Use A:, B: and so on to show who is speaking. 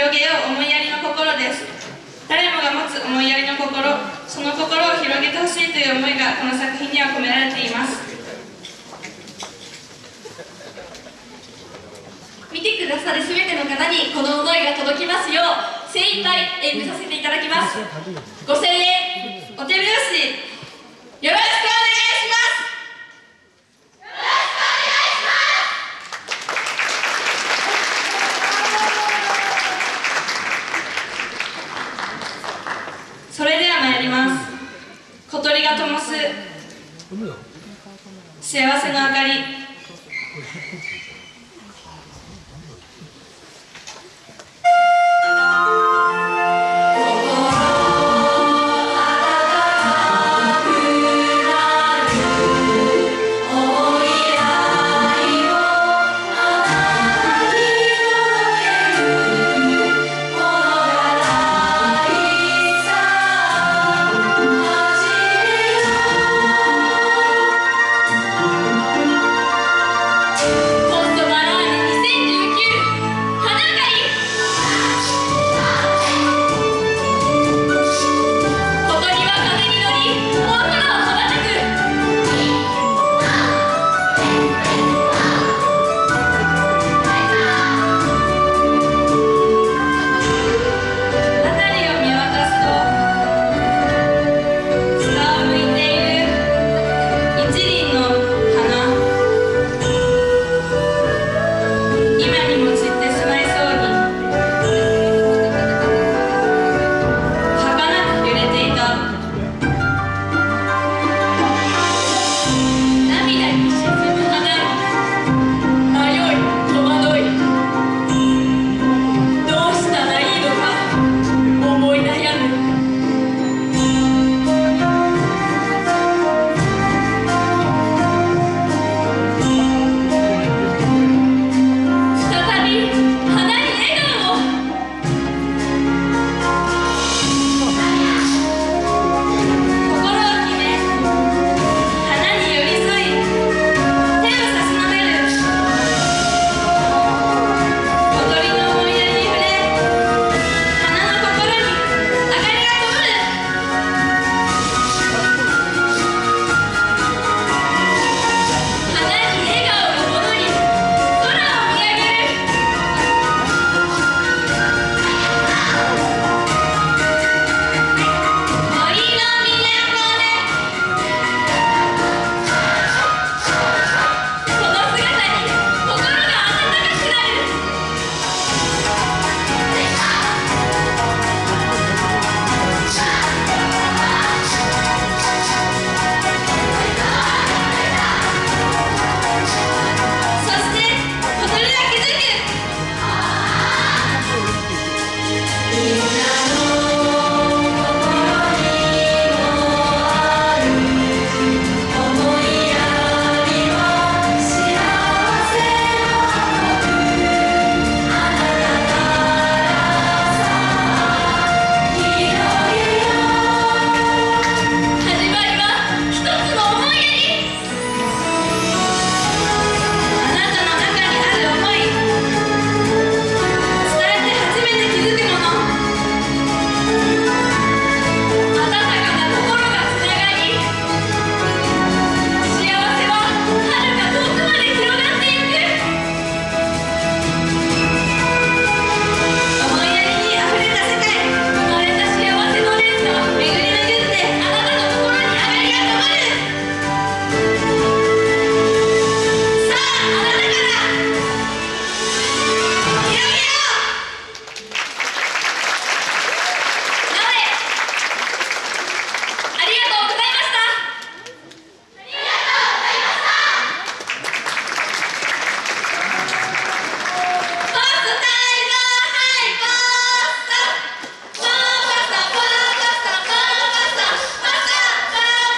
A: 広げよう思いやりの心です。誰もが持つ思いやりの心その心を広げてほしいという思いがこの作品には込められています。見てくださる全ての方にこの思いが届きますよう精一杯演舞させていただきます。5000円お手拍子よろしくそれでは参ります。小鳥が灯す。幸せの明かり